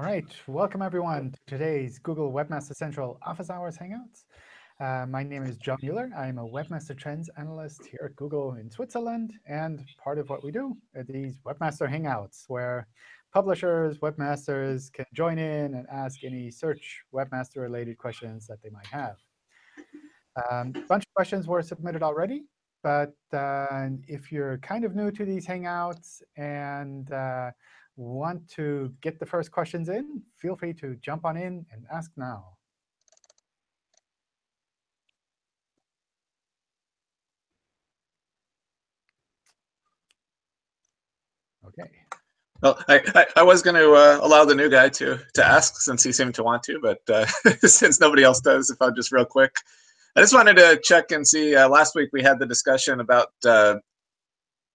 All right, welcome everyone to today's Google Webmaster Central Office Hours Hangouts. Uh, my name is John Mueller. I'm a Webmaster Trends Analyst here at Google in Switzerland. And part of what we do are these Webmaster Hangouts, where publishers, webmasters can join in and ask any search webmaster-related questions that they might have. Um, a bunch of questions were submitted already. But uh, if you're kind of new to these Hangouts and uh, want to get the first questions in, feel free to jump on in and ask now. OK. Well, I, I, I was going to uh, allow the new guy to to ask since he seemed to want to, but uh, since nobody else does, if I'm just real quick. I just wanted to check and see. Uh, last week we had the discussion about uh,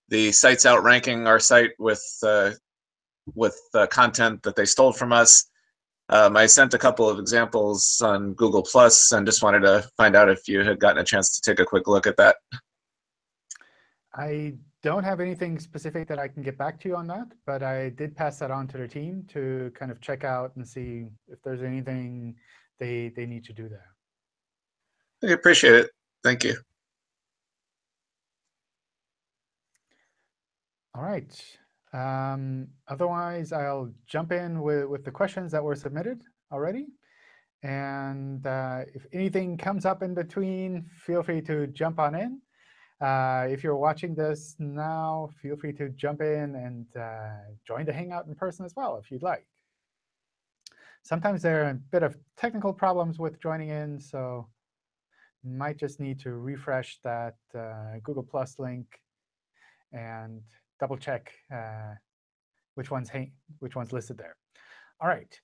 the sites outranking our site with uh, with uh, content that they stole from us. Um, I sent a couple of examples on Google Plus and just wanted to find out if you had gotten a chance to take a quick look at that. I don't have anything specific that I can get back to you on that, but I did pass that on to the team to kind of check out and see if there's anything they, they need to do there. I appreciate it. Thank you. All right. Um, otherwise, I'll jump in with, with the questions that were submitted already. And uh, if anything comes up in between, feel free to jump on in. Uh, if you're watching this now, feel free to jump in and uh, join the Hangout in person as well, if you'd like. Sometimes there are a bit of technical problems with joining in, so might just need to refresh that uh, Google Plus link and double check uh, which one's which one's listed there. All right.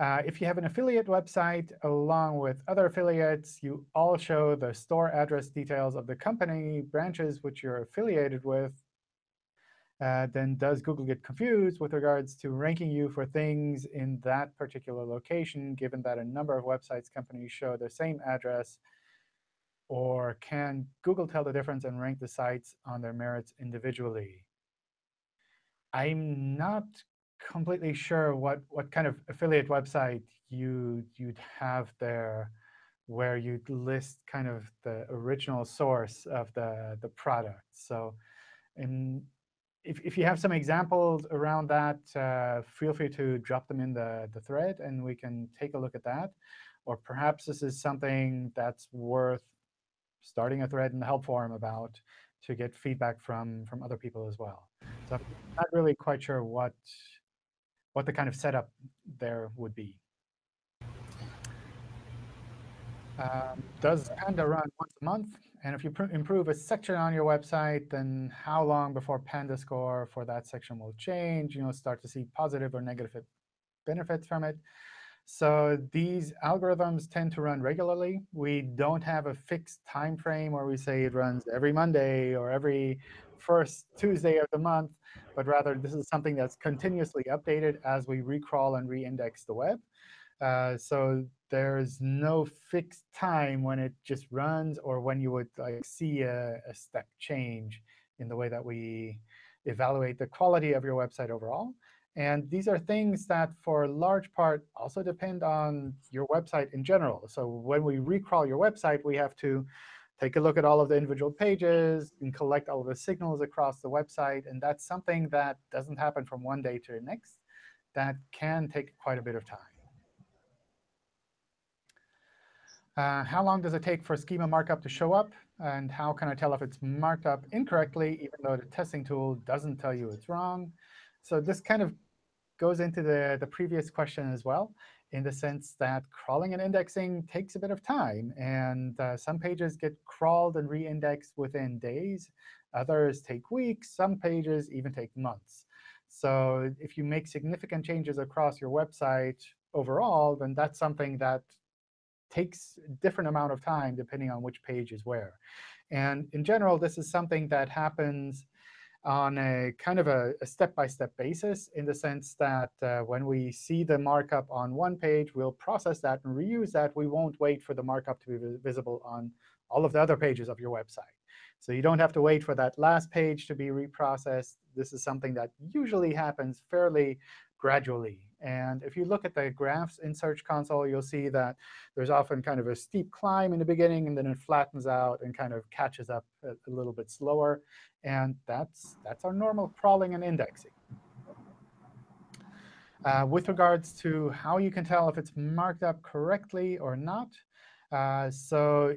Uh, if you have an affiliate website along with other affiliates, you all show the store address details of the company branches which you're affiliated with. Uh, then does Google get confused with regards to ranking you for things in that particular location, given that a number of websites companies show the same address or can Google tell the difference and rank the sites on their merits individually? I'm not completely sure what, what kind of affiliate website you, you'd have there where you'd list kind of the original source of the, the product. So if, if you have some examples around that, uh, feel free to drop them in the, the thread, and we can take a look at that. Or perhaps this is something that's worth starting a thread in the help forum about to get feedback from, from other people as well. So I'm not really quite sure what, what the kind of setup there would be. Um, does Panda run once a month? And if you improve a section on your website, then how long before Panda score for that section will change? You know, start to see positive or negative benefits from it. So these algorithms tend to run regularly. We don't have a fixed time frame where we say it runs every Monday or every first Tuesday of the month, but rather this is something that's continuously updated as we recrawl and reindex the web. Uh, so there's no fixed time when it just runs or when you would like see a, a step change in the way that we evaluate the quality of your website overall. And these are things that, for a large part, also depend on your website in general. So when we recrawl your website, we have to take a look at all of the individual pages and collect all of the signals across the website. And that's something that doesn't happen from one day to the next. That can take quite a bit of time. Uh, how long does it take for schema markup to show up? And how can I tell if it's marked up incorrectly, even though the testing tool doesn't tell you it's wrong? So this kind of goes into the, the previous question as well, in the sense that crawling and indexing takes a bit of time. And uh, some pages get crawled and re-indexed within days. Others take weeks. Some pages even take months. So if you make significant changes across your website overall, then that's something that takes a different amount of time depending on which page is where. And in general, this is something that happens on a kind of a step-by-step -step basis in the sense that uh, when we see the markup on one page, we'll process that and reuse that. We won't wait for the markup to be visible on all of the other pages of your website. So you don't have to wait for that last page to be reprocessed. This is something that usually happens fairly gradually. And if you look at the graphs in Search Console, you'll see that there's often kind of a steep climb in the beginning, and then it flattens out and kind of catches up a, a little bit slower. And that's, that's our normal crawling and indexing. Uh, with regards to how you can tell if it's marked up correctly or not, uh, so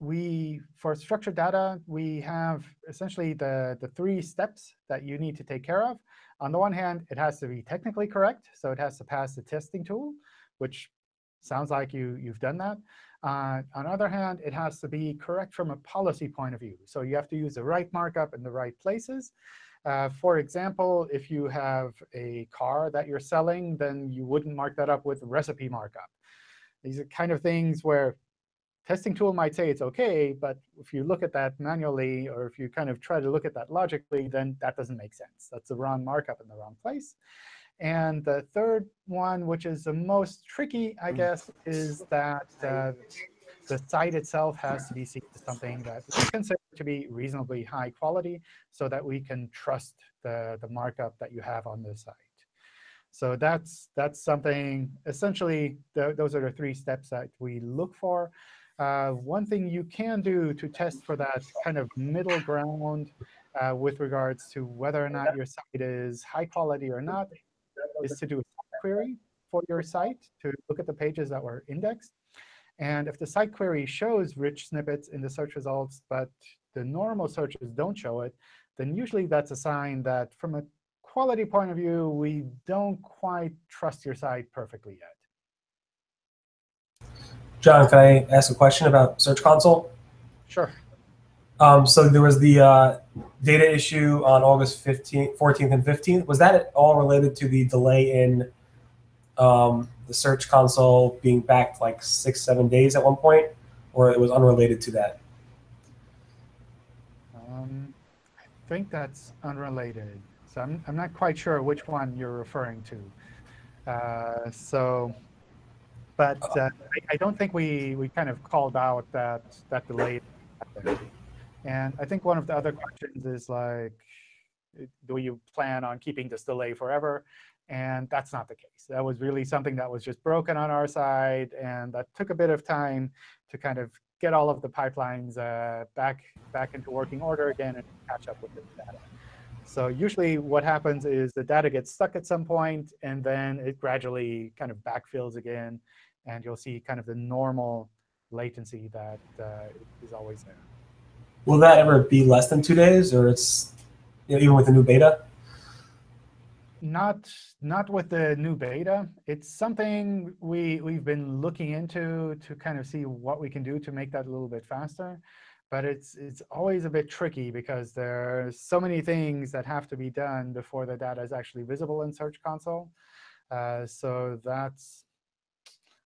we for structured data, we have essentially the, the three steps that you need to take care of. On the one hand, it has to be technically correct. So it has to pass the testing tool, which sounds like you, you've done that. Uh, on the other hand, it has to be correct from a policy point of view. So you have to use the right markup in the right places. Uh, for example, if you have a car that you're selling, then you wouldn't mark that up with recipe markup. These are kind of things where testing tool might say it's OK, but if you look at that manually, or if you kind of try to look at that logically, then that doesn't make sense. That's the wrong markup in the wrong place. And the third one, which is the most tricky, I guess, is that uh, the site itself has to be seen as something that we consider to be reasonably high quality so that we can trust the, the markup that you have on the site. So that's, that's something, essentially, th those are the three steps that we look for. Uh, one thing you can do to test for that kind of middle ground uh, with regards to whether or not your site is high quality or not is to do a site query for your site to look at the pages that were indexed. And if the site query shows rich snippets in the search results, but the normal searches don't show it, then usually that's a sign that from a quality point of view, we don't quite trust your site perfectly yet. John, can I ask a question about Search Console? Sure. Um, so there was the uh, data issue on August 15th, 14th and 15th. Was that all related to the delay in um, the Search Console being backed like six, seven days at one point, or it was unrelated to that? Um, I think that's unrelated. So I'm, I'm not quite sure which one you're referring to. Uh, so but uh, I, I, don't think we, we kind of called out that, that delay. And I think one of the other questions is like, do you plan on keeping this delay forever? And that's not the case. That was really something that was just broken on our side. And that took a bit of time to kind of get all of the pipelines uh, back, back into working order again and catch up with the data. So usually what happens is the data gets stuck at some point, and then it gradually kind of backfills again and you'll see kind of the normal latency that uh, is always there. Will that ever be less than two days, or it's you know, even with the new beta? Not not with the new beta. It's something we we've been looking into to kind of see what we can do to make that a little bit faster. But it's it's always a bit tricky because there's so many things that have to be done before the data is actually visible in Search Console. Uh, so that's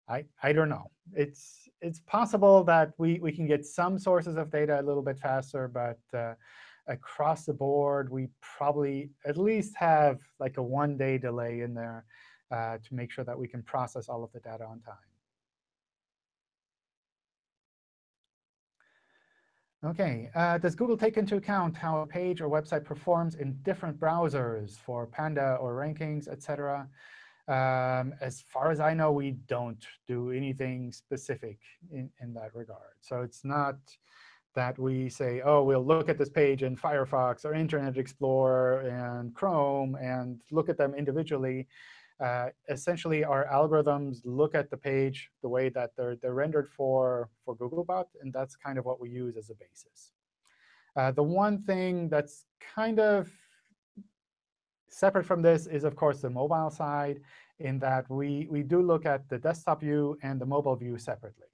I, I don't know. It's, it's possible that we, we can get some sources of data a little bit faster, but uh, across the board, we probably at least have like a one-day delay in there uh, to make sure that we can process all of the data on time. OK, uh, does Google take into account how a page or website performs in different browsers for Panda or rankings, et cetera? Um, as far as I know, we don't do anything specific in, in that regard. So it's not that we say, oh, we'll look at this page in Firefox or Internet Explorer and Chrome and look at them individually. Uh, essentially, our algorithms look at the page the way that they're, they're rendered for, for Googlebot, and that's kind of what we use as a basis. Uh, the one thing that's kind of Separate from this is, of course, the mobile side, in that we, we do look at the desktop view and the mobile view separately.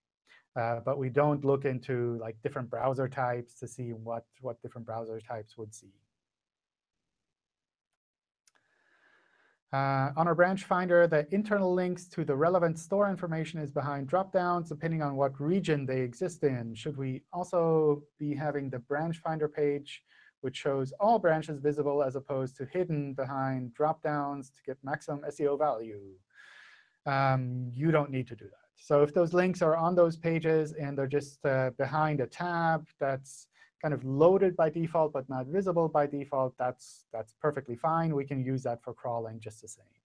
Uh, but we don't look into like different browser types to see what, what different browser types would see. Uh, on our branch finder, the internal links to the relevant store information is behind dropdowns, depending on what region they exist in. Should we also be having the branch finder page which shows all branches visible as opposed to hidden behind dropdowns to get maximum SEO value. Um, you don't need to do that. So if those links are on those pages and they're just uh, behind a tab that's kind of loaded by default but not visible by default, that's, that's perfectly fine. We can use that for crawling just the same.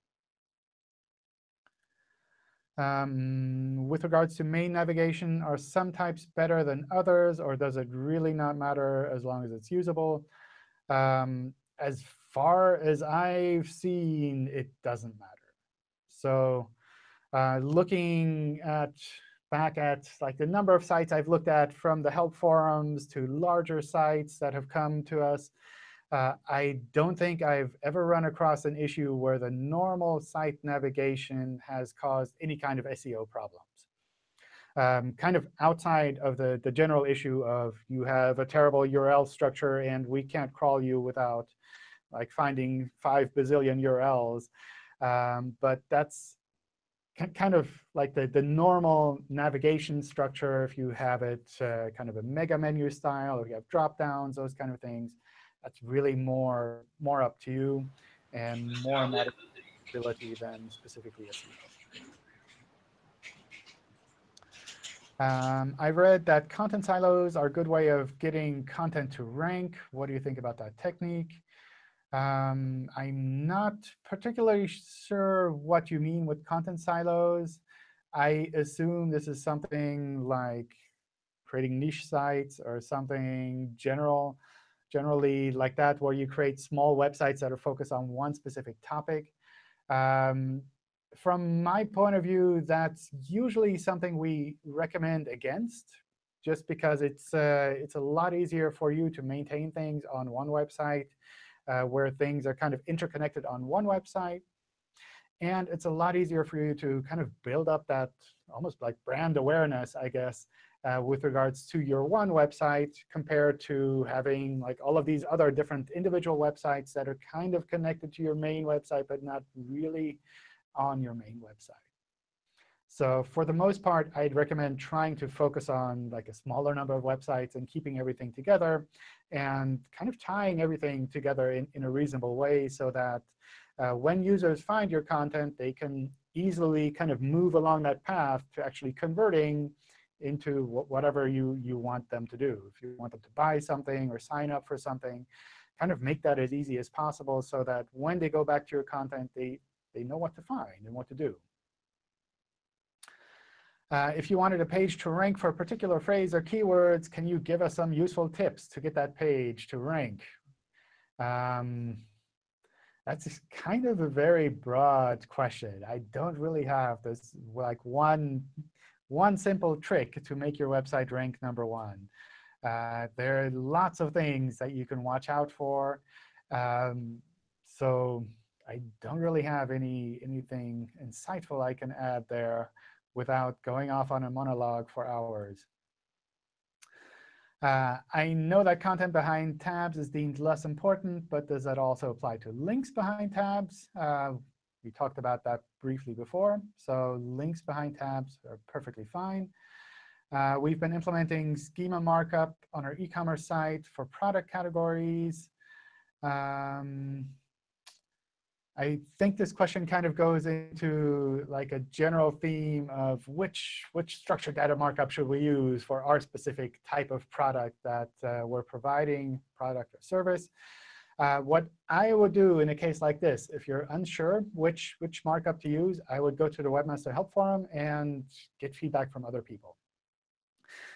Um, with regards to main navigation, are some types better than others, or does it really not matter as long as it's usable? Um, as far as I've seen, it doesn't matter. So uh, looking at back at like the number of sites I've looked at from the help forums to larger sites that have come to us, uh, I don't think I've ever run across an issue where the normal site navigation has caused any kind of SEO problems. Um, kind of outside of the, the general issue of you have a terrible URL structure and we can't crawl you without like finding five bazillion URLs. Um, but that's kind of like the, the normal navigation structure if you have it uh, kind of a mega menu style or you have drop downs, those kind of things. That's really more, more up to you and more ability than specifically SEO. Um, I read that content silos are a good way of getting content to rank. What do you think about that technique? Um, I'm not particularly sure what you mean with content silos. I assume this is something like creating niche sites or something general, generally like that, where you create small websites that are focused on one specific topic. Um, from my point of view, that's usually something we recommend against, just because it's, uh, it's a lot easier for you to maintain things on one website uh, where things are kind of interconnected on one website. And it's a lot easier for you to kind of build up that almost like brand awareness, I guess, uh, with regards to your one website compared to having like all of these other different individual websites that are kind of connected to your main website, but not really on your main website. So for the most part, I'd recommend trying to focus on like a smaller number of websites and keeping everything together and kind of tying everything together in, in a reasonable way so that uh, when users find your content, they can easily kind of move along that path to actually converting into whatever you, you want them to do. If you want them to buy something or sign up for something, kind of make that as easy as possible so that when they go back to your content, they, they know what to find and what to do. Uh, if you wanted a page to rank for a particular phrase or keywords, can you give us some useful tips to get that page to rank? Um, that's kind of a very broad question. I don't really have this like one, one simple trick to make your website rank number one. Uh, there are lots of things that you can watch out for. Um, so I don't really have any anything insightful I can add there without going off on a monologue for hours. Uh, I know that content behind tabs is deemed less important, but does that also apply to links behind tabs? Uh, we talked about that briefly before. So links behind tabs are perfectly fine. Uh, we've been implementing schema markup on our e-commerce site for product categories. Um, I think this question kind of goes into like a general theme of which, which structured data markup should we use for our specific type of product that uh, we're providing, product or service. Uh, what I would do in a case like this, if you're unsure which, which markup to use, I would go to the Webmaster Help Forum and get feedback from other people.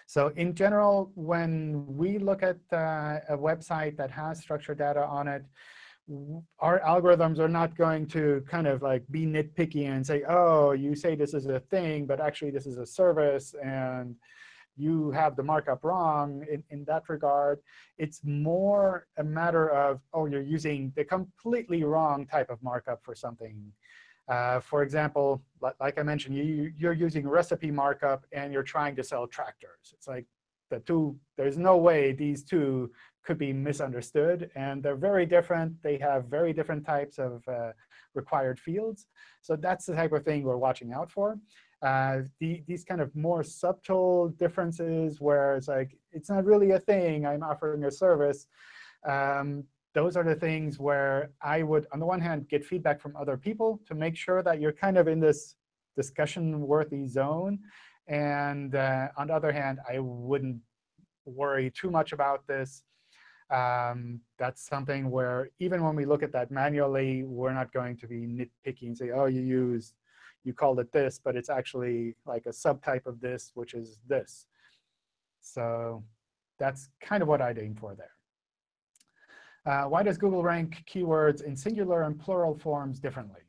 So in general, when we look at uh, a website that has structured data on it, our algorithms are not going to kind of like be nitpicky and say, oh, you say this is a thing, but actually this is a service, and you have the markup wrong in, in that regard. It's more a matter of, oh, you're using the completely wrong type of markup for something. Uh, for example, like I mentioned, you, you're using recipe markup, and you're trying to sell tractors. It's like the two, there's no way these two could be misunderstood. And they're very different. They have very different types of uh, required fields. So that's the type of thing we're watching out for. Uh, the, these kind of more subtle differences where it's like, it's not really a thing. I'm offering a service. Um, those are the things where I would, on the one hand, get feedback from other people to make sure that you're kind of in this discussion-worthy zone. And uh, on the other hand, I wouldn't worry too much about this. Um, that's something where even when we look at that manually, we're not going to be nitpicky and say, oh, you use you called it this, but it's actually like a subtype of this, which is this. So that's kind of what I'd aim for there. Uh, why does Google rank keywords in singular and plural forms differently?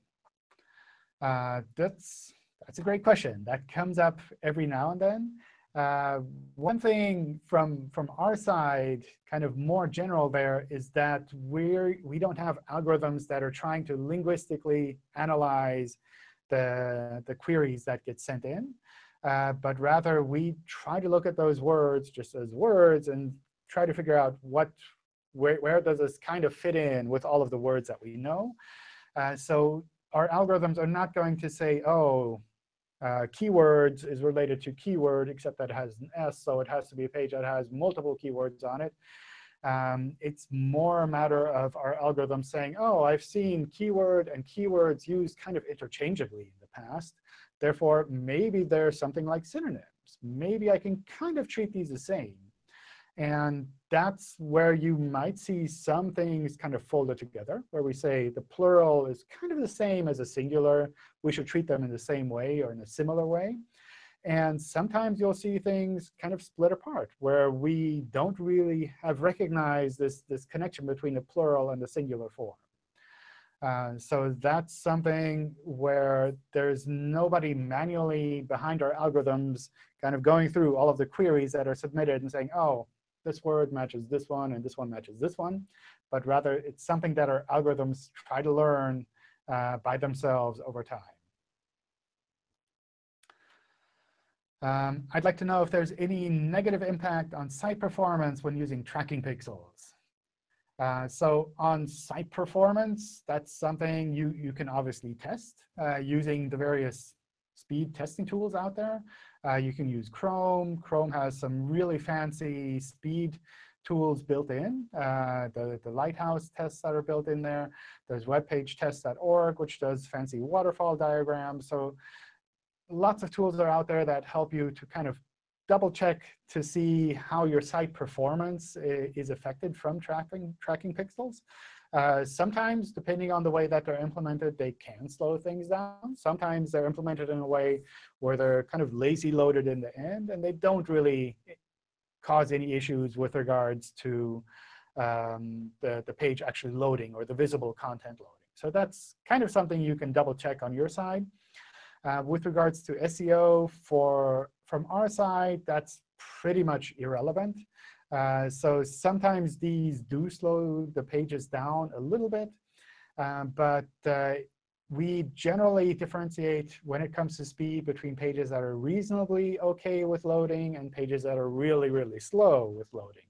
Uh, that's, that's a great question. That comes up every now and then. Uh, one thing from, from our side, kind of more general there, is that we're, we don't have algorithms that are trying to linguistically analyze the, the queries that get sent in. Uh, but rather, we try to look at those words just as words and try to figure out what, where, where does this kind of fit in with all of the words that we know. Uh, so our algorithms are not going to say, oh, uh, keywords is related to keyword, except that it has an S, so it has to be a page that has multiple keywords on it. Um, it's more a matter of our algorithm saying, oh, I've seen keyword and keywords used kind of interchangeably in the past. Therefore, maybe there's something like synonyms. Maybe I can kind of treat these the same. And that's where you might see some things kind of folded together, where we say the plural is kind of the same as a singular. We should treat them in the same way or in a similar way. And sometimes you'll see things kind of split apart, where we don't really have recognized this, this connection between the plural and the singular form. Uh, so that's something where there's nobody manually behind our algorithms kind of going through all of the queries that are submitted and saying, oh, this word matches this one, and this one matches this one. But rather, it's something that our algorithms try to learn uh, by themselves over time. Um, I'd like to know if there's any negative impact on site performance when using tracking pixels. Uh, so on site performance, that's something you, you can obviously test uh, using the various speed testing tools out there. Uh, you can use Chrome. Chrome has some really fancy speed tools built in. Uh, the, the Lighthouse tests that are built in there. There's webpagetest.org, which does fancy waterfall diagrams. So lots of tools are out there that help you to kind of double check to see how your site performance is affected from tracking, tracking pixels. Uh, sometimes, depending on the way that they're implemented, they can slow things down. Sometimes they're implemented in a way where they're kind of lazy loaded in the end, and they don't really cause any issues with regards to um, the, the page actually loading or the visible content loading. So that's kind of something you can double check on your side. Uh, with regards to SEO, for from our side, that's pretty much irrelevant. Uh, so sometimes these do slow the pages down a little bit. Um, but uh, we generally differentiate when it comes to speed between pages that are reasonably OK with loading and pages that are really, really slow with loading.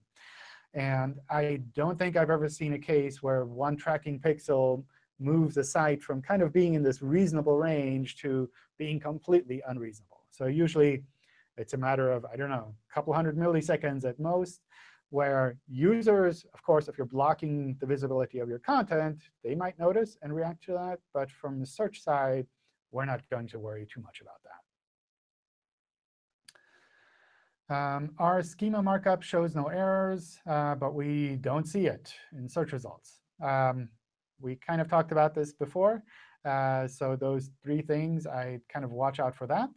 And I don't think I've ever seen a case where one tracking pixel moves the site from kind of being in this reasonable range to being completely unreasonable. So usually it's a matter of, I don't know, a couple hundred milliseconds at most, where users, of course, if you're blocking the visibility of your content, they might notice and react to that. But from the search side, we're not going to worry too much about that. Um, our schema markup shows no errors, uh, but we don't see it in search results. Um, we kind of talked about this before. Uh, so those three things, I kind of watch out for that.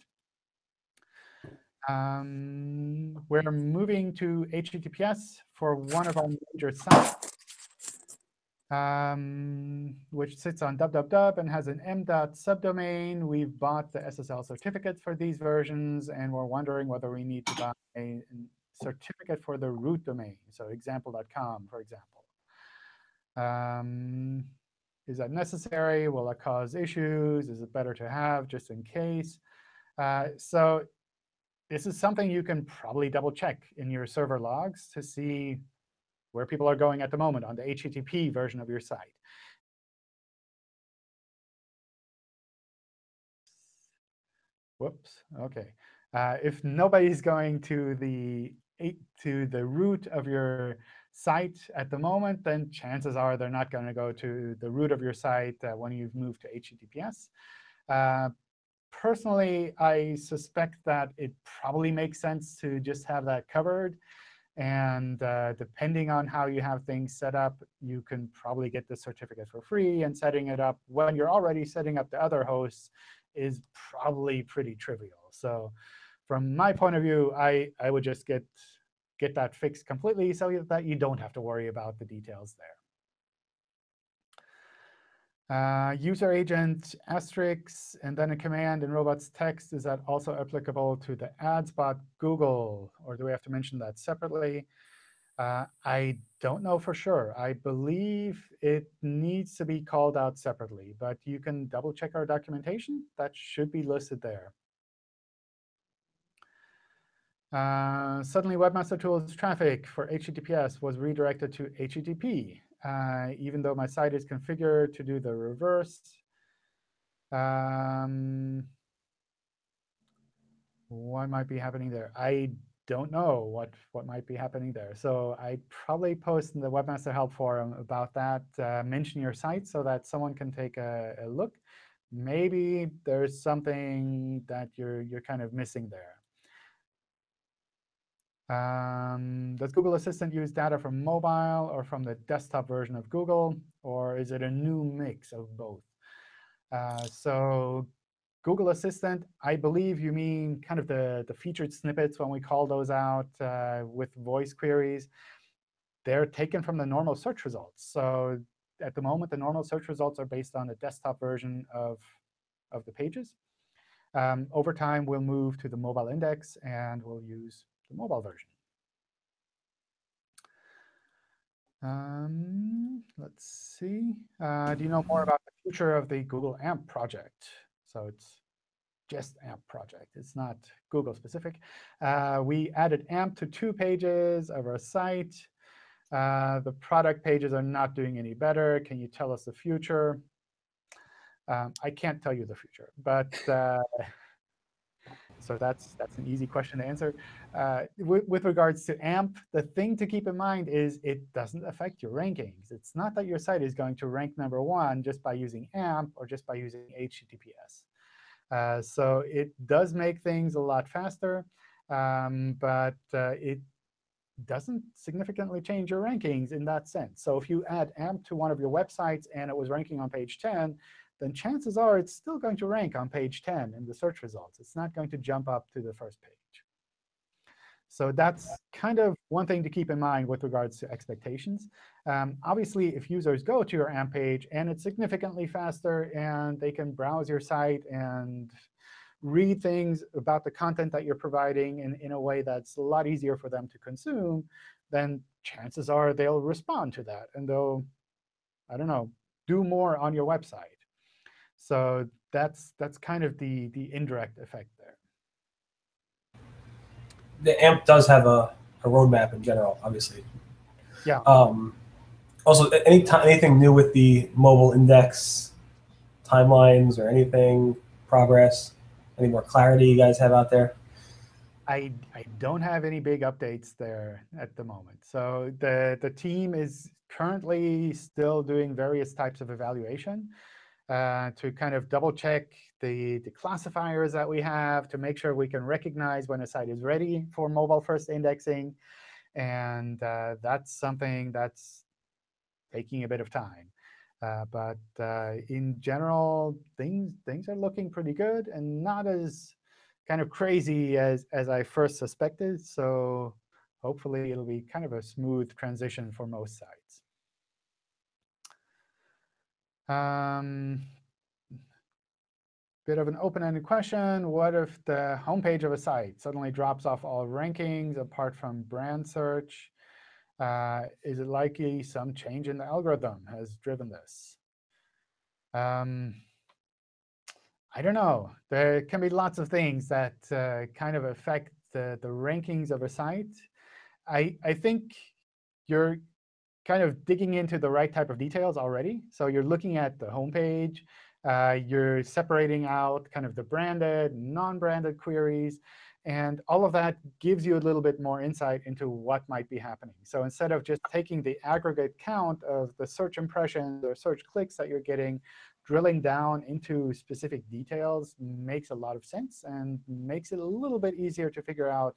Um, we're moving to HTTPS for one of our major sites, um, which sits on www and has an m.dot subdomain. We've bought the SSL certificates for these versions, and we're wondering whether we need to buy a certificate for the root domain, so example.com, for example. Um, is that necessary? Will it cause issues? Is it better to have just in case? Uh, so this is something you can probably double check in your server logs to see where people are going at the moment on the HTTP version of your site. Whoops. OK. Uh, if nobody's going to the to the root of your site at the moment, then chances are they're not going to go to the root of your site uh, when you've moved to HTTPS. Uh, personally, I suspect that it probably makes sense to just have that covered. And uh, depending on how you have things set up, you can probably get the certificate for free. And setting it up when you're already setting up the other hosts is probably pretty trivial. So from my point of view, I, I would just get, get that fixed completely so that you don't have to worry about the details there. Uh, user agent asterisk and then a command in robots.txt, is that also applicable to the ads bot Google? Or do we have to mention that separately? Uh, I don't know for sure. I believe it needs to be called out separately. But you can double check our documentation. That should be listed there. Uh, suddenly, Webmaster Tools traffic for HTTPS was redirected to HTTP uh, even though my site is configured to do the reverse. Um, what might be happening there? I don't know what, what might be happening there. So I probably post in the Webmaster Help Forum about that. Uh, mention your site so that someone can take a, a look. Maybe there's something that you're, you're kind of missing there. Um, does Google Assistant use data from mobile or from the desktop version of Google? Or is it a new mix of both? Uh, so Google Assistant, I believe you mean kind of the, the featured snippets when we call those out uh, with voice queries. They're taken from the normal search results. So at the moment, the normal search results are based on the desktop version of, of the pages. Um, over time, we'll move to the mobile index, and we'll use the mobile version. Um, let's see. Uh, do you know more about the future of the Google AMP project? So it's just AMP project. It's not Google specific. Uh, we added AMP to two pages of our site. Uh, the product pages are not doing any better. Can you tell us the future? Um, I can't tell you the future, but uh, so that's that's an easy question to answer. Uh, with, with, regards to AMP, the thing to keep in mind is it doesn't affect your rankings. It's not that your site is going to rank number one just by using AMP or just by using HTTPS. Uh, so it does make things a lot faster, um, but uh, it doesn't significantly change your rankings in that sense. So if you add AMP to one of your websites and it was ranking on page 10, then chances are it's still going to rank on page 10 in the search results. It's not going to jump up to the first page. So that's kind of one thing to keep in mind with regards to expectations. Um, obviously, if users go to your AMP page and it's significantly faster and they can browse your site and read things about the content that you're providing in, in a way that's a lot easier for them to consume, then chances are they'll respond to that. And they'll, I don't know, do more on your website. So that's that's kind of the the indirect effect there. The AMP does have a, a roadmap in general, obviously. Yeah. Um, also, any anything new with the mobile index timelines or anything progress? Any more clarity you guys have out there? I, I don't have any big updates there at the moment. So the, the team is currently still doing various types of evaluation uh, to kind of double check the, the classifiers that we have to make sure we can recognize when a site is ready for mobile first indexing. And uh, that's something that's taking a bit of time. Uh, but uh, in general, things things are looking pretty good and not as kind of crazy as, as I first suspected. So hopefully, it'll be kind of a smooth transition for most sites. Um, bit of an open-ended question. What if the homepage of a site suddenly drops off all rankings apart from brand search? Uh, is it likely some change in the algorithm has driven this? Um, I don't know. There can be lots of things that uh, kind of affect the, the rankings of a site. I, I think you're kind of digging into the right type of details already. So you're looking at the homepage. Uh, you're separating out kind of the branded, non-branded queries. And all of that gives you a little bit more insight into what might be happening. So instead of just taking the aggregate count of the search impressions or search clicks that you're getting, drilling down into specific details makes a lot of sense and makes it a little bit easier to figure out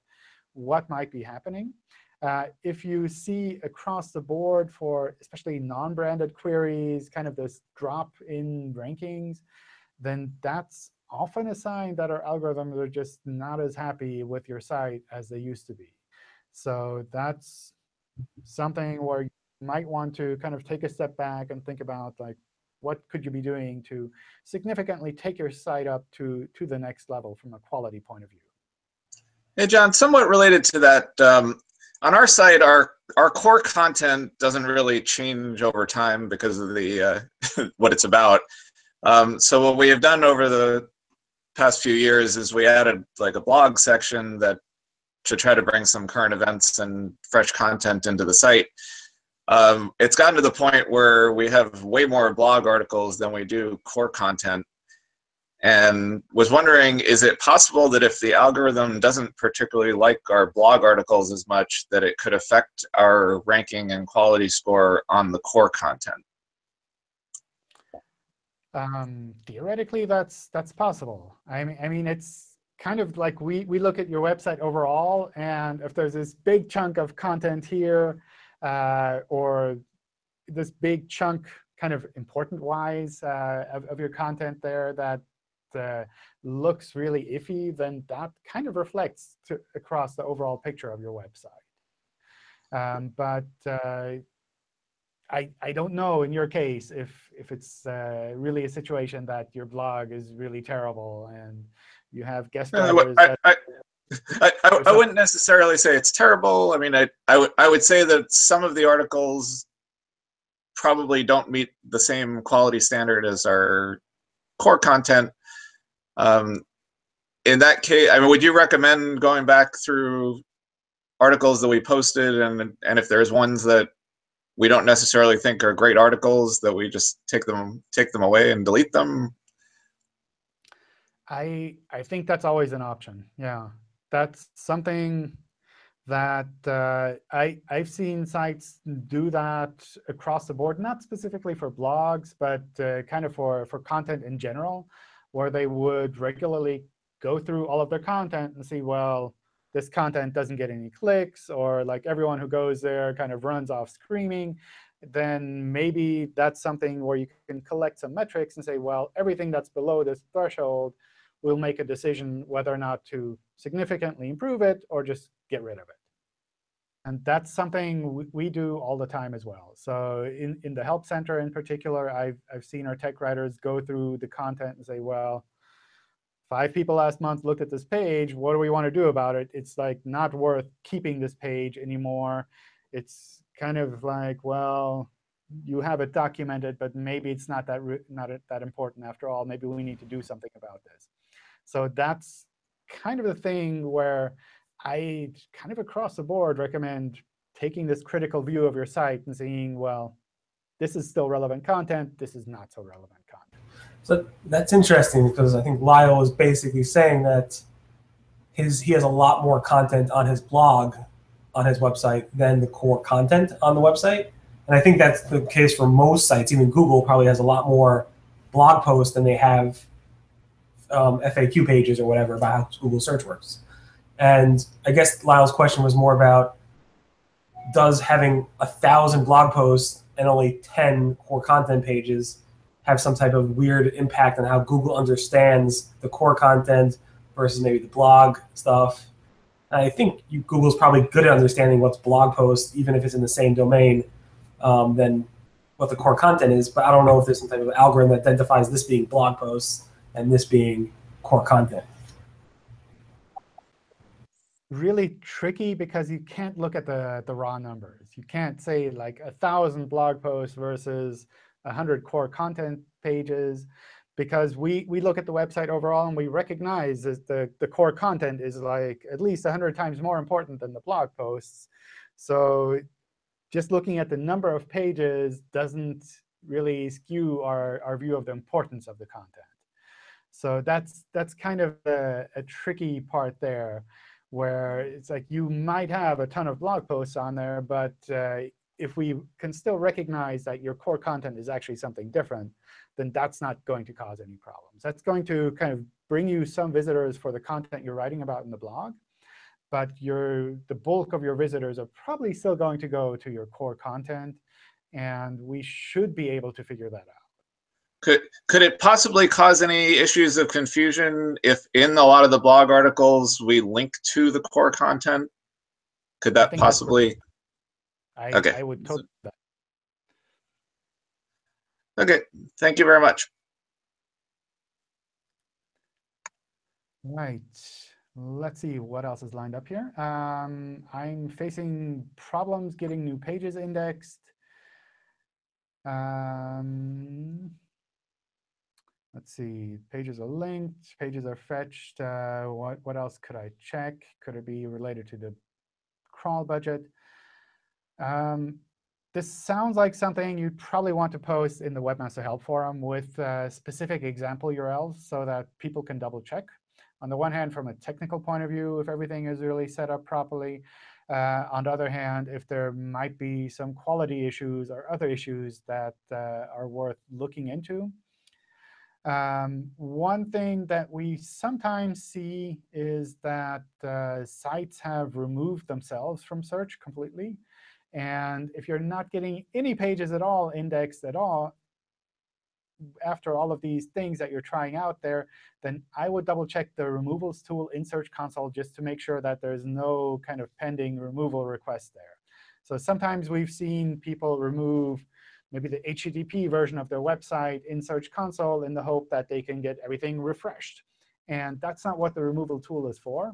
what might be happening. Uh, if you see across the board for especially non-branded queries, kind of this drop in rankings, then that's often a sign that our algorithms are just not as happy with your site as they used to be. So that's something where you might want to kind of take a step back and think about like what could you be doing to significantly take your site up to, to the next level from a quality point of view. Hey, John, somewhat related to that, um, on our site, our our core content doesn't really change over time because of the uh, what it's about. Um, so what we have done over the past few years is we added like a blog section that to try to bring some current events and fresh content into the site. Um, it's gotten to the point where we have way more blog articles than we do core content and was wondering is it possible that if the algorithm doesn't particularly like our blog articles as much that it could affect our ranking and quality score on the core content? Um, theoretically that's that's possible. I mean i mean it's kind of like we we look at your website overall and if there's this big chunk of content here uh, or this big chunk kind of important wise uh, of, of your content there that uh, looks really iffy, then that kind of reflects to, across the overall picture of your website. Um, but uh, I, I don't know in your case if, if it's uh, really a situation that your blog is really terrible and you have guest writers. I, I, I, I, I, wouldn't necessarily say it's terrible. I mean, I, I, would, I would say that some of the articles probably don't meet the same quality standard as our core content. Um, in that case, I mean, would you recommend going back through articles that we posted, and and if there's ones that we don't necessarily think are great articles, that we just take them take them away and delete them? I I think that's always an option. Yeah, that's something that uh, I I've seen sites do that across the board, not specifically for blogs, but uh, kind of for for content in general where they would regularly go through all of their content and see, well, this content doesn't get any clicks, or like everyone who goes there kind of runs off screaming, then maybe that's something where you can collect some metrics and say, well, everything that's below this threshold, we'll make a decision whether or not to significantly improve it or just get rid of it. And that's something we do all the time as well. So in, in the Help Center in particular, I've, I've seen our tech writers go through the content and say, well, five people last month looked at this page. What do we want to do about it? It's like not worth keeping this page anymore. It's kind of like, well, you have it documented, but maybe it's not that not that important after all. Maybe we need to do something about this. So that's kind of the thing where I kind of across the board recommend taking this critical view of your site and saying, well, this is still relevant content. This is not so relevant content. So that's interesting because I think Lyle is basically saying that his he has a lot more content on his blog on his website than the core content on the website. And I think that's the case for most sites. Even Google probably has a lot more blog posts than they have um, FAQ pages or whatever about how Google search works. And I guess Lyle's question was more about does having a thousand blog posts and only 10 core content pages have some type of weird impact on how Google understands the core content versus maybe the blog stuff. And I think you, Google's probably good at understanding what's blog posts, even if it's in the same domain, um, than what the core content is. But I don't know if there's some type of algorithm that identifies this being blog posts and this being core content really tricky because you can't look at the, the raw numbers. You can't say like a 1,000 blog posts versus 100 core content pages because we, we look at the website overall and we recognize that the, the core content is like at least 100 times more important than the blog posts. So just looking at the number of pages doesn't really skew our, our view of the importance of the content. So that's, that's kind of a, a tricky part there where it's like you might have a ton of blog posts on there, but uh, if we can still recognize that your core content is actually something different, then that's not going to cause any problems. That's going to kind of bring you some visitors for the content you're writing about in the blog. But your, the bulk of your visitors are probably still going to go to your core content. And we should be able to figure that out. Could could it possibly cause any issues of confusion if in a lot of the blog articles we link to the core content? Could that that's possibly? I, Okay. I would totally. that. Okay, thank you very much. Right. Let's see what else is lined up here. Um, I'm facing problems getting new pages indexed. Um, let's see. Pages are linked. Pages are fetched. Uh, what what else could I check? Could it be related to the crawl budget? Um, this sounds like something you'd probably want to post in the Webmaster Help Forum with uh, specific example URLs so that people can double check on the one hand, from a technical point of view, if everything is really set up properly. Uh, on the other hand, if there might be some quality issues or other issues that uh, are worth looking into. Um, one thing that we sometimes see is that uh, sites have removed themselves from search completely. And if you're not getting any pages at all indexed at all, after all of these things that you're trying out there, then I would double check the removals tool in Search Console just to make sure that there's no kind of pending removal request there. So sometimes we've seen people remove maybe the HTTP version of their website in Search Console in the hope that they can get everything refreshed. And that's not what the removal tool is for.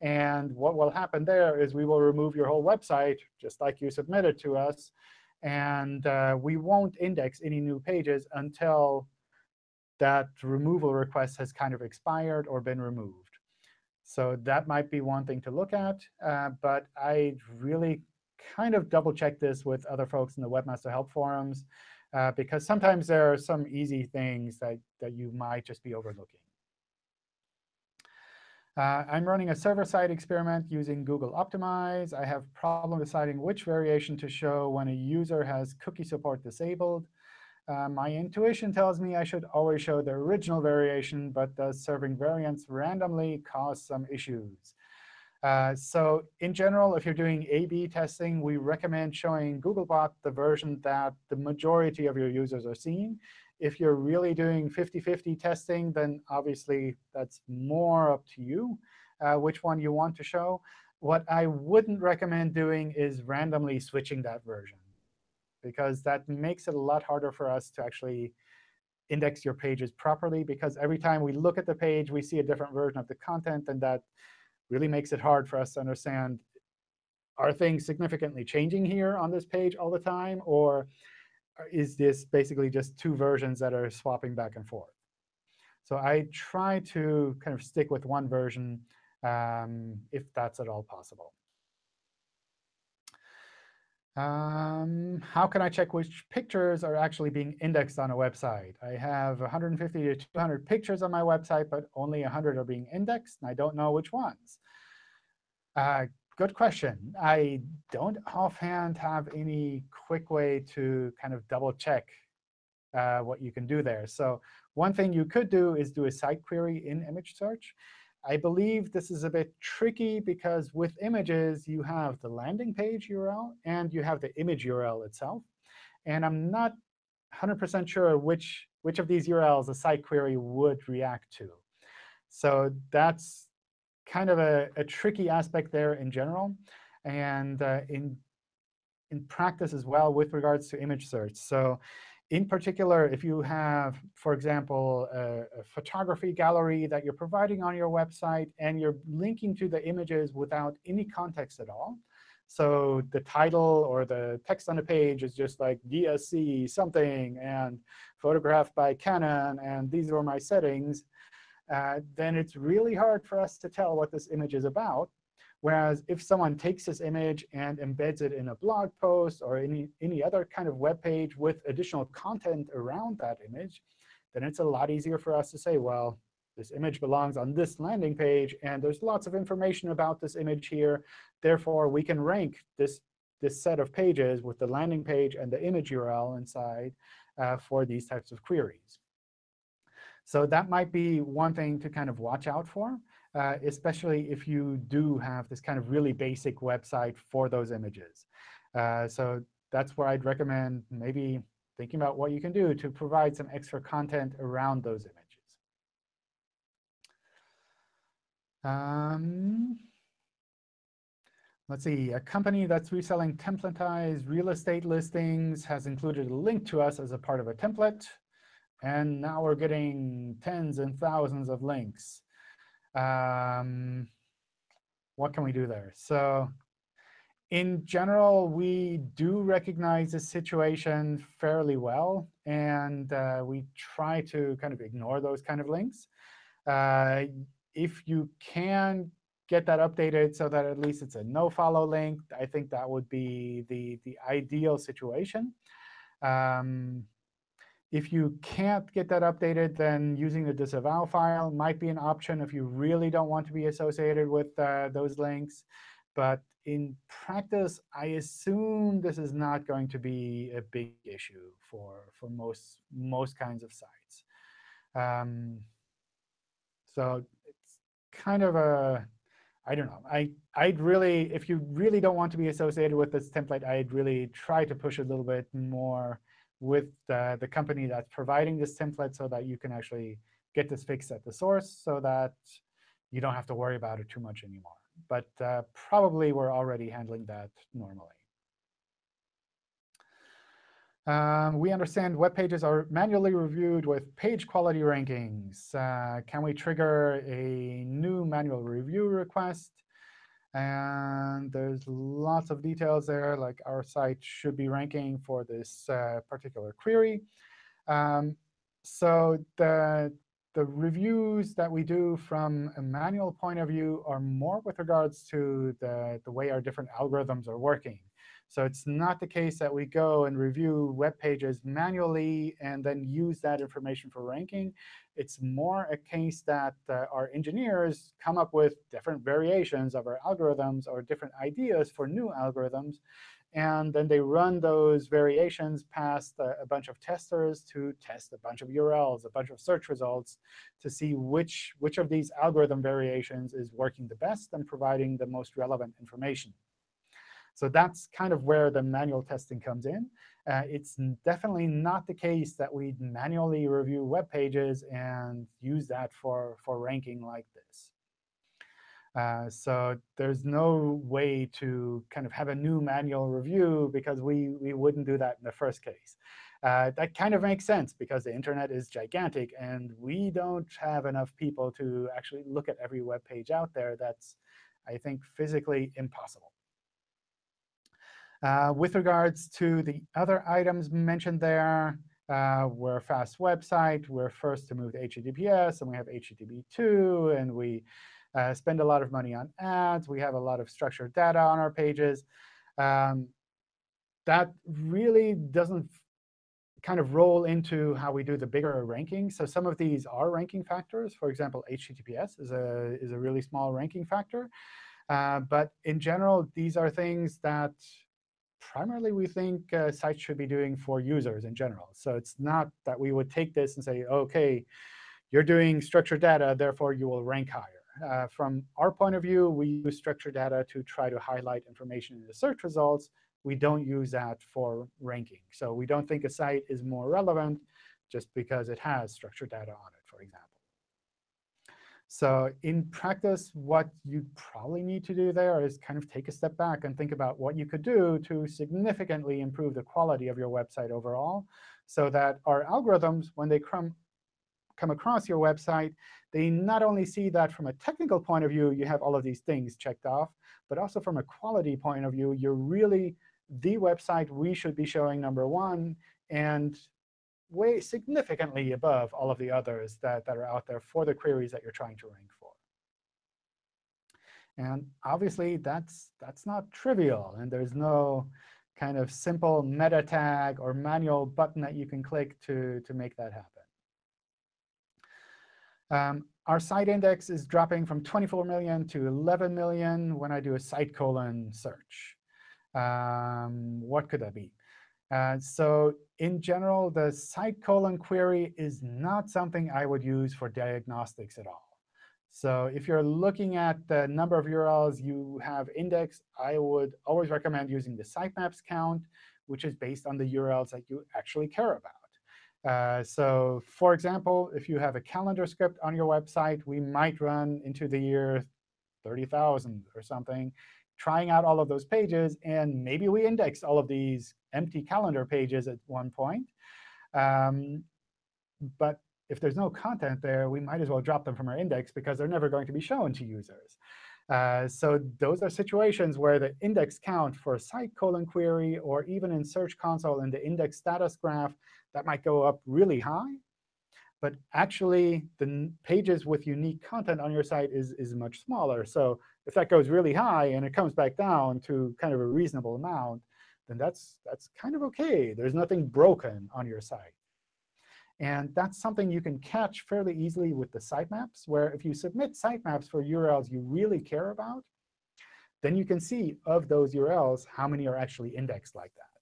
And what will happen there is we will remove your whole website, just like you submitted to us, and uh, we won't index any new pages until that removal request has kind of expired or been removed. So that might be one thing to look at. Uh, but I really kind of double check this with other folks in the Webmaster Help forums, uh, because sometimes there are some easy things that, that you might just be overlooking. Uh, I'm running a server-side experiment using Google Optimize. I have problem deciding which variation to show when a user has cookie support disabled. Uh, my intuition tells me I should always show the original variation, but does serving variants randomly cause some issues? Uh, so in general, if you're doing A-B testing, we recommend showing Googlebot the version that the majority of your users are seeing. If you're really doing 50-50 testing, then obviously that's more up to you uh, which one you want to show. What I wouldn't recommend doing is randomly switching that version, because that makes it a lot harder for us to actually index your pages properly. Because every time we look at the page, we see a different version of the content, and that really makes it hard for us to understand, are things significantly changing here on this page all the time? Or is this basically just two versions that are swapping back and forth? So I try to kind of stick with one version um, if that's at all possible. Um, how can I check which pictures are actually being indexed on a website? I have 150 to 200 pictures on my website, but only 100 are being indexed, and I don't know which ones. Uh, good question. I don't offhand have any quick way to kind of double check uh, what you can do there. So one thing you could do is do a site query in image search. I believe this is a bit tricky because with images, you have the landing page URL and you have the image URL itself. And I'm not 100% sure which, which of these URLs a site query would react to. So that's kind of a, a tricky aspect there in general. And uh, in, in practice as well with regards to image search. So in particular, if you have, for example, a, a, photography gallery that you're providing on your website, and you're linking to the images without any context at all, so the title or the text on the page is just like DSC something and photographed by Canon, and these are my settings, uh, then it's really hard for us to tell what this image is about. Whereas if someone takes this image and embeds it in a blog post or any, any other kind of web page with additional content around that image, then it's a lot easier for us to say, well, this image belongs on this landing page, and there's lots of information about this image here. Therefore, we can rank this, this set of pages with the landing page and the image URL inside uh, for these types of queries. So that might be one thing to kind of watch out for uh, especially if you do have this kind of really basic website for those images. Uh, so that's where I'd recommend maybe thinking about what you can do to provide some extra content around those images. Um, let's see. A company that's reselling templatized real estate listings has included a link to us as a part of a template. And now we're getting tens and thousands of links. Um, what can we do there? So in general, we do recognize the situation fairly well. And uh, we try to kind of ignore those kind of links. Uh, if you can get that updated so that at least it's a no-follow link, I think that would be the, the ideal situation. Um, if you can't get that updated, then using the disavow file might be an option if you really don't want to be associated with uh, those links. But in practice, I assume this is not going to be a big issue for, for most, most kinds of sites. Um, so it's kind of a, I don't know. I, I'd really, if you really don't want to be associated with this template, I'd really try to push a little bit more with the, the company that's providing this template so that you can actually get this fixed at the source so that you don't have to worry about it too much anymore. But uh, probably we're already handling that normally. Um, we understand web pages are manually reviewed with page quality rankings. Uh, can we trigger a new manual review request? And there's lots of details there, like our site should be ranking for this uh, particular query. Um, so the, the reviews that we do from a manual point of view are more with regards to the, the way our different algorithms are working. So it's not the case that we go and review web pages manually and then use that information for ranking. It's more a case that uh, our engineers come up with different variations of our algorithms or different ideas for new algorithms. And then they run those variations past a, a bunch of testers to test a bunch of URLs, a bunch of search results, to see which, which of these algorithm variations is working the best and providing the most relevant information. So that's kind of where the manual testing comes in. Uh, it's definitely not the case that we manually review web pages and use that for, for ranking like this. Uh, so there's no way to kind of have a new manual review because we, we wouldn't do that in the first case. Uh, that kind of makes sense because the internet is gigantic, and we don't have enough people to actually look at every web page out there. That's, I think, physically impossible. Uh, with regards to the other items mentioned there, uh, we're a fast website. We're first to move to HTTPS, and we have HTTP2, and we uh, spend a lot of money on ads. We have a lot of structured data on our pages. Um, that really doesn't kind of roll into how we do the bigger ranking. So some of these are ranking factors. For example, HTTPS is a, is a really small ranking factor. Uh, but in general, these are things that primarily we think uh, sites should be doing for users in general. So it's not that we would take this and say, OK, you're doing structured data, therefore you will rank higher. Uh, from our point of view, we use structured data to try to highlight information in the search results. We don't use that for ranking. So we don't think a site is more relevant just because it has structured data on it, for example. So in practice, what you probably need to do there is kind of take a step back and think about what you could do to significantly improve the quality of your website overall so that our algorithms, when they come, come across your website, they not only see that from a technical point of view, you have all of these things checked off, but also from a quality point of view, you're really the website we should be showing number one. And way significantly above all of the others that, that are out there for the queries that you're trying to rank for. And obviously, that's, that's not trivial. And there's no kind of simple meta tag or manual button that you can click to, to make that happen. Um, our site index is dropping from 24 million to 11 million when I do a site colon search. Um, what could that be? Uh, so in general, the site colon query is not something I would use for diagnostics at all. So if you're looking at the number of URLs you have indexed, I would always recommend using the sitemaps count, which is based on the URLs that you actually care about. Uh, so for example, if you have a calendar script on your website, we might run into the year 30,000 or something, trying out all of those pages. And maybe we index all of these empty calendar pages at one point. Um, but if there's no content there, we might as well drop them from our index because they're never going to be shown to users. Uh, so those are situations where the index count for a site colon query or even in Search Console in the index status graph, that might go up really high. But actually, the pages with unique content on your site is, is much smaller. So if that goes really high and it comes back down to kind of a reasonable amount, then that's, that's kind of OK. There's nothing broken on your site. And that's something you can catch fairly easily with the sitemaps, where if you submit sitemaps for URLs you really care about, then you can see of those URLs how many are actually indexed like that.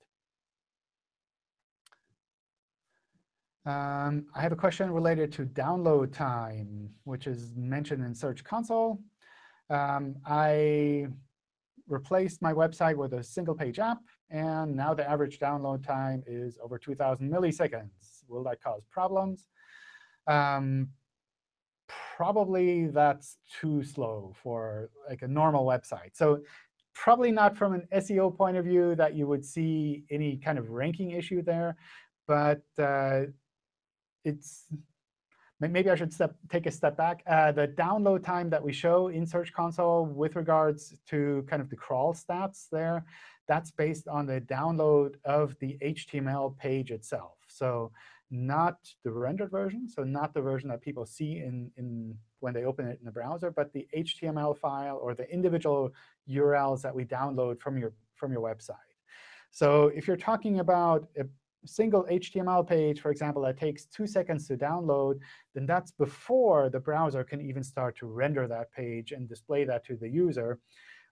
Um, I have a question related to download time, which is mentioned in Search Console. Um, I replaced my website with a single-page app, and now the average download time is over 2,000 milliseconds. Will that cause problems? Um, probably that's too slow for like a normal website. So probably not from an SEO point of view that you would see any kind of ranking issue there. But uh, it's maybe I should step, take a step back. Uh, the download time that we show in Search Console with regards to kind of the crawl stats there, that's based on the download of the HTML page itself. So not the rendered version, so not the version that people see in, in when they open it in the browser, but the HTML file or the individual URLs that we download from your, from your website. So if you're talking about a single HTML page, for example, that takes two seconds to download, then that's before the browser can even start to render that page and display that to the user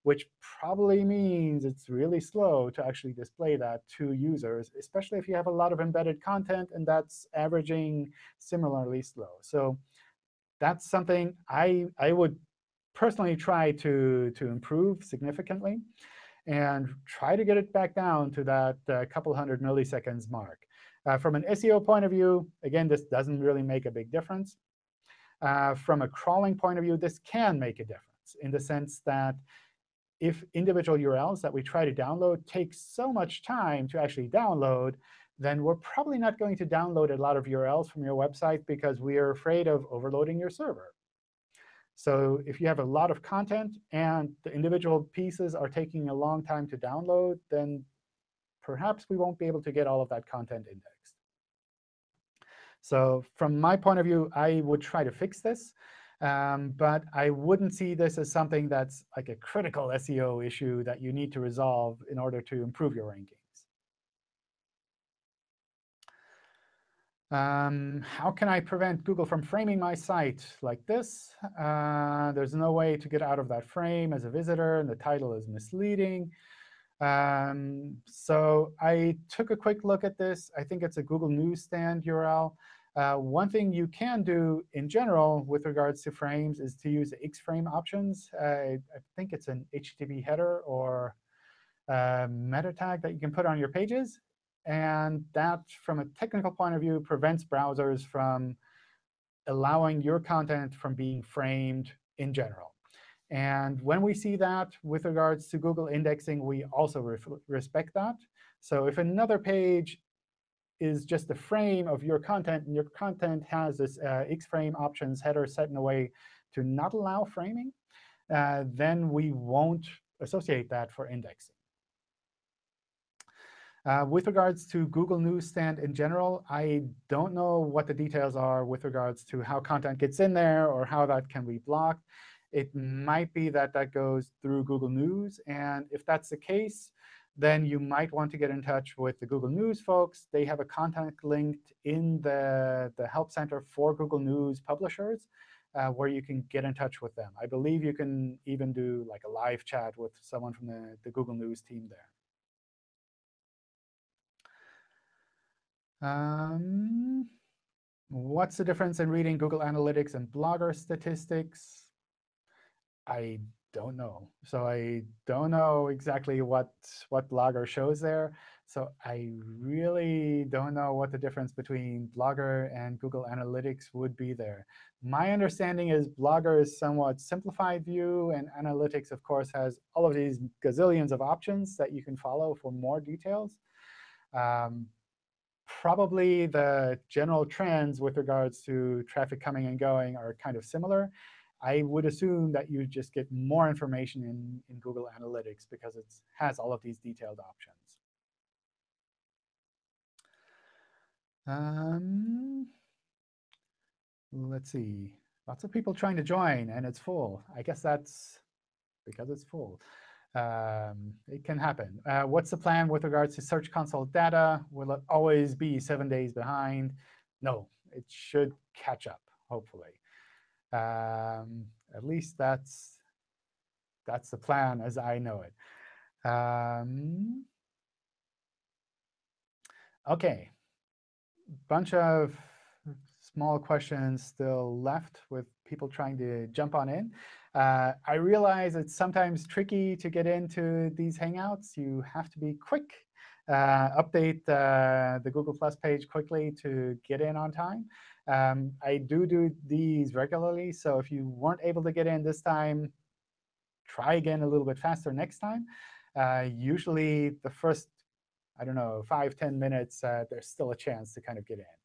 which probably means it's really slow to actually display that to users, especially if you have a lot of embedded content and that's averaging similarly slow. So that's something I, I would personally try to, to improve significantly and try to get it back down to that uh, couple hundred milliseconds mark. Uh, from an SEO point of view, again, this doesn't really make a big difference. Uh, from a crawling point of view, this can make a difference in the sense that if individual URLs that we try to download take so much time to actually download, then we're probably not going to download a lot of URLs from your website because we are afraid of overloading your server. So if you have a lot of content and the individual pieces are taking a long time to download, then perhaps we won't be able to get all of that content indexed. So from my point of view, I would try to fix this. Um, but I wouldn't see this as something that's like a critical SEO issue that you need to resolve in order to improve your rankings. Um, how can I prevent Google from framing my site like this? Uh, there's no way to get out of that frame as a visitor, and the title is misleading. Um, so I took a quick look at this. I think it's a Google Newsstand URL. Uh, one thing you can do in general with regards to frames is to use the X-Frame options. Uh, I think it's an HTTP header or uh, meta tag that you can put on your pages. And that, from a technical point of view, prevents browsers from allowing your content from being framed in general. And when we see that with regards to Google indexing, we also respect that. So if another page is just a frame of your content, and your content has this uh, Xframe options header set in a way to not allow framing, uh, then we won't associate that for indexing. Uh, with regards to Google Newsstand in general, I don't know what the details are with regards to how content gets in there or how that can be blocked. It might be that that goes through Google News. And if that's the case, then you might want to get in touch with the Google News folks. They have a contact linked in the, the Help Center for Google News publishers uh, where you can get in touch with them. I believe you can even do like a live chat with someone from the, the Google News team there. Um, what's the difference in reading Google Analytics and Blogger statistics? I don't know. So I don't know exactly what, what Blogger shows there. So I really don't know what the difference between Blogger and Google Analytics would be there. My understanding is Blogger is somewhat simplified view, and Analytics, of course, has all of these gazillions of options that you can follow for more details. Um, probably the general trends with regards to traffic coming and going are kind of similar. I would assume that you just get more information in, in Google Analytics because it has all of these detailed options. Um, let's see. Lots of people trying to join, and it's full. I guess that's because it's full. Um, it can happen. Uh, what's the plan with regards to Search Console data? Will it always be seven days behind? No, it should catch up, hopefully. Um, at least that's that's the plan as I know it. Um, OK, bunch of small questions still left with people trying to jump on in. Uh, I realize it's sometimes tricky to get into these Hangouts. You have to be quick, uh, update uh, the Google Plus page quickly to get in on time. Um, I do do these regularly, so if you weren't able to get in this time, try again a little bit faster next time. Uh, usually the first I don't know, five, 10 minutes, uh, there's still a chance to kind of get in.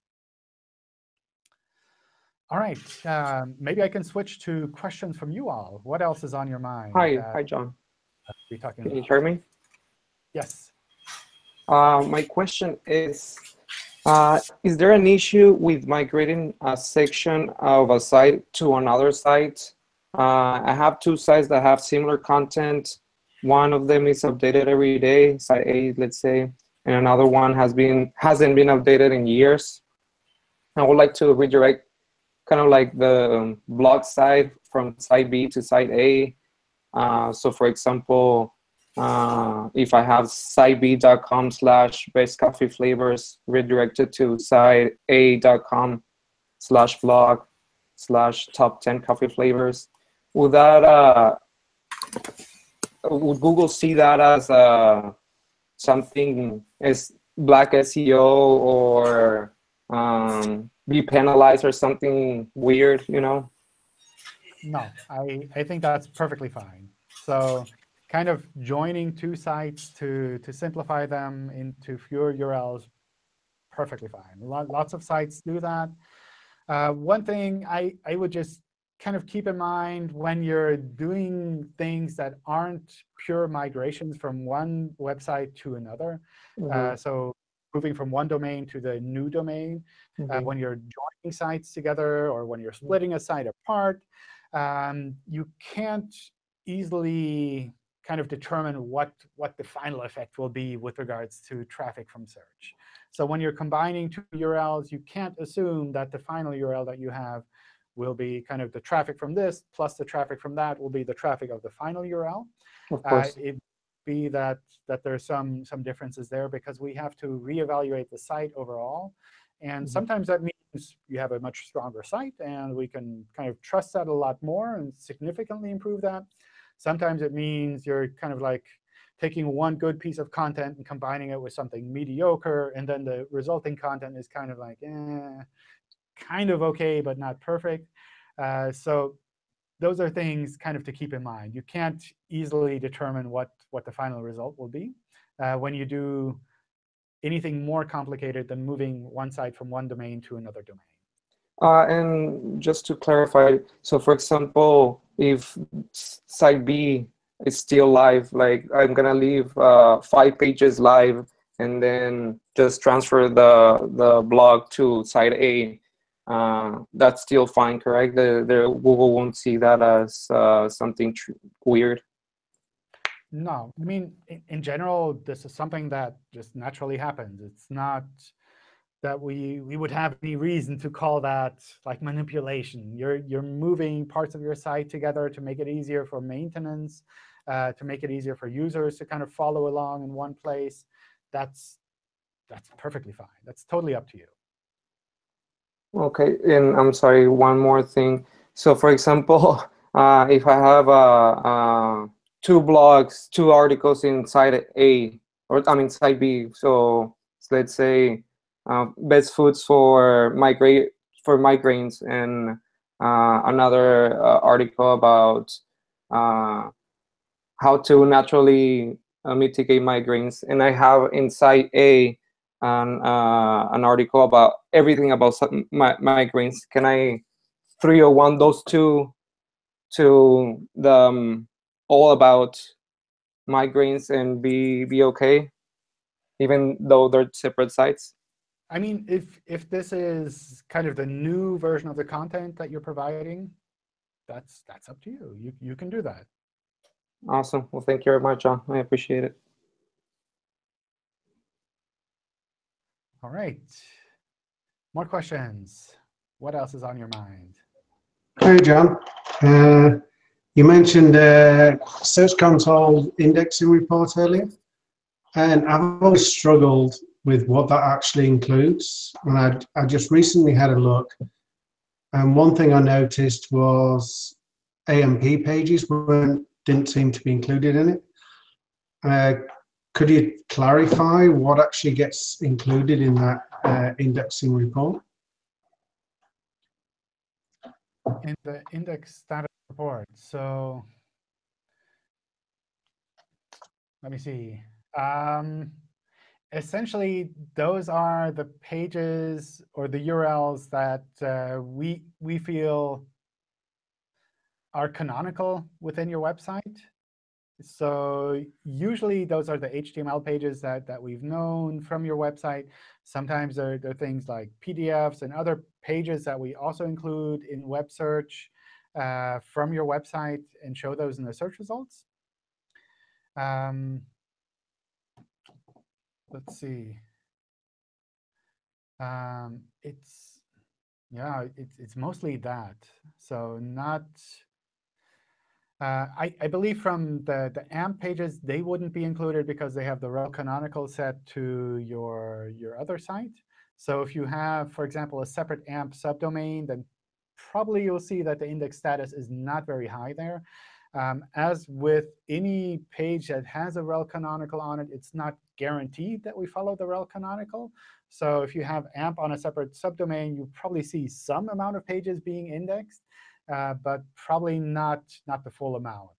All right, um, maybe I can switch to questions from you all. What else is on your mind? Hi, hi, John. Be talking Can about? you hear me? Yes. Uh, my question is, uh, is there an issue with migrating a section of a site to another site? Uh, I have two sites that have similar content. One of them is updated every day, site A, let's say, and another one has been hasn't been updated in years. I would like to redirect kind of like the um, blog site from site B to site A. Uh, so for example, uh, if I have siteb.com slash best coffee flavors redirected to site A.com slash blog slash top 10 coffee flavors, would that, uh, would Google see that as uh, something as black SEO or um, be penalized or something weird, you know? No, I, I think that's perfectly fine. So kind of joining two sites to, to simplify them into fewer URLs, perfectly fine. Lots of sites do that. Uh, one thing I, I would just kind of keep in mind when you're doing things that aren't pure migrations from one website to another. Mm -hmm. uh, so moving from one domain to the new domain, mm -hmm. uh, when you're joining sites together or when you're splitting a site apart, um, you can't easily kind of determine what, what the final effect will be with regards to traffic from search. So when you're combining two URLs, you can't assume that the final URL that you have will be kind of the traffic from this plus the traffic from that will be the traffic of the final URL. Of course. Uh, it be that that there's some some differences there because we have to reevaluate the site overall. And Mm -hmm. sometimes that means you have a much stronger site, and we can kind of trust that a lot more and significantly improve that. Sometimes it means you're kind of like taking one good piece of content and combining it with something mediocre, and then the resulting content is kind of like, eh, kind of OK, but not perfect. Uh, so those are things kind of to keep in mind. You can't easily determine what, what the final result will be uh, when you do anything more complicated than moving one site from one domain to another domain. Uh, and just to clarify, so for example, if site B is still live, like I'm going to leave uh, five pages live and then just transfer the, the blog to site A, uh, that's still fine, correct? The, the Google won't see that as uh, something weird. No, I mean, in, in, general, this is something that just naturally happens. It's not that we we would have any reason to call that like manipulation. You're you're moving parts of your site together to make it easier for maintenance, uh, to make it easier for users to kind of follow along in one place. That's that's perfectly fine. That's totally up to you. Okay, and I'm sorry, one more thing. So for example, uh, if I have uh, uh, two blogs, two articles inside A, or I mean site B. So let's say uh, best foods for migrate for migraines and uh, another uh, article about how to naturally mitigate migraines. And I have inside A an, uh, an article about everything about mi migraines. Can I 301 those two to the um, all about migraines and be be okay, even though they're separate sites? I mean, if if this is kind of the new version of the content that you're providing, that's that's up to you. You you can do that. Awesome. Well, thank you very much, John. I appreciate it. All right. More questions. What else is on your mind? Hey, John. Uh, you mentioned uh, Search Console indexing report earlier, and I've always struggled with what that actually includes. And I, I just recently had a look, and one thing I noticed was AMP pages weren't didn't seem to be included in it. Uh, could you clarify what actually gets included in that uh, indexing report? In the index status report. So let me see. Um, essentially, those are the pages or the URLs that uh, we we feel are canonical within your website. So usually those are the HTML pages that, that we've known from your website. Sometimes there, are things like PDFs and other pages that we also include in web search uh, from your website and show those in the search results. Um, let's see. Um, it's yeah, it's it's mostly that. So not uh, I, I, believe from the, the AMP pages, they wouldn't be included because they have the rel canonical set to your, your other site. So if you have, for example, a separate AMP subdomain, then probably you'll see that the index status is not very high there. Um, as with any page that has a rel canonical on it, it's not guaranteed that we follow the rel canonical. So if you have AMP on a separate subdomain, you probably see some amount of pages being indexed. Uh, but probably not, not the full amount.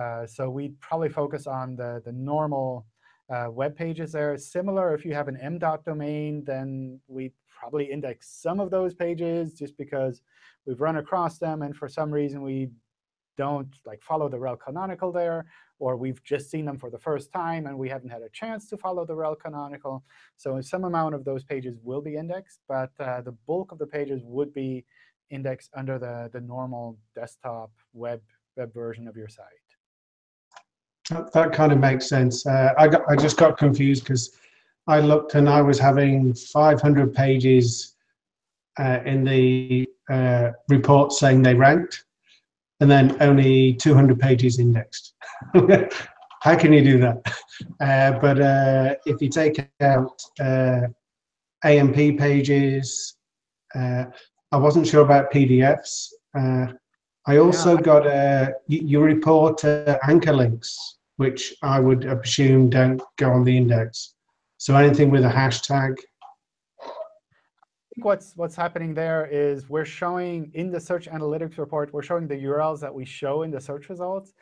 Uh, so we'd probably focus on the, the normal uh, web pages there. Similar, if you have an m.dot domain, then we probably index some of those pages just because we've run across them, and for some reason we don't like follow the rel canonical there, or we've just seen them for the first time and we haven't had a chance to follow the rel canonical. So some amount of those pages will be indexed, but uh, the bulk of the pages would be indexed under the, the normal desktop web, web version of your site. That, that kind of makes sense. Uh, I, got, I just got confused because I looked and I was having 500 pages uh, in the uh, report saying they ranked, and then only 200 pages indexed. How can you do that? Uh, but uh, if you take out uh, AMP pages, uh, I wasn't sure about PDFs. Uh, I also yeah. got a, you report uh, anchor links, which I would assume don't go on the index. So anything with a hashtag. I think what's what's happening there is we're showing in the search analytics report, we're showing the URLs that we show in the search results.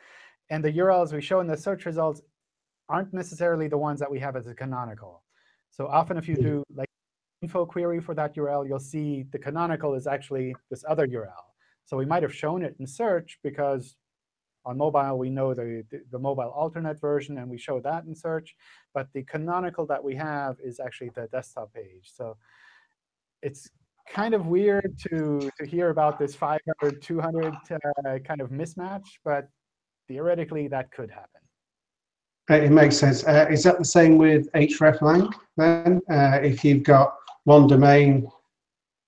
And the URLs we show in the search results aren't necessarily the ones that we have as a canonical. So often if you do like info query for that URL, you'll see the canonical is actually this other URL. So we might have shown it in search because on mobile we know the, the, the, mobile alternate version, and we show that in search. But the canonical that we have is actually the desktop page. So it's kind of weird to, to hear about this 500, 200 uh, kind of mismatch, but theoretically that could happen. It makes sense. Uh, is that the same with hreflang then? Uh, if you've got one domain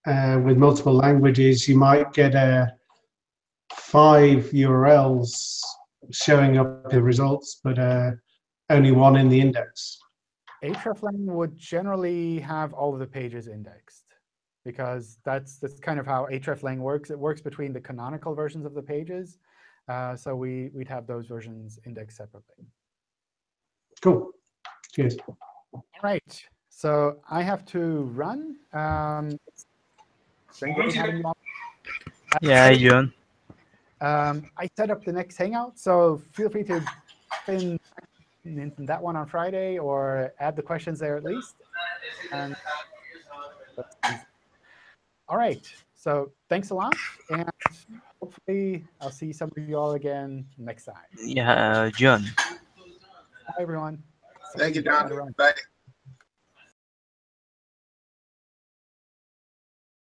uh, with multiple languages, you might get a five URLs showing up the results, but uh, only one in the index. hreflang would generally have all of the pages indexed because that's that's kind of how hreflang works. It works between the canonical versions of the pages. Uh, so we, we'd have those versions indexed separately. Cool. Cheers. All right. So I have to run. Um, does anybody have any more- Yeah, John. Um, I set up the next Hangout, so feel free to pin in that one on Friday or add the questions there at least. And all right. So thanks a lot, and hopefully I'll see some of you all again next time. Yeah, John. Bye, everyone. Thank you, Sorry, I John. Bye.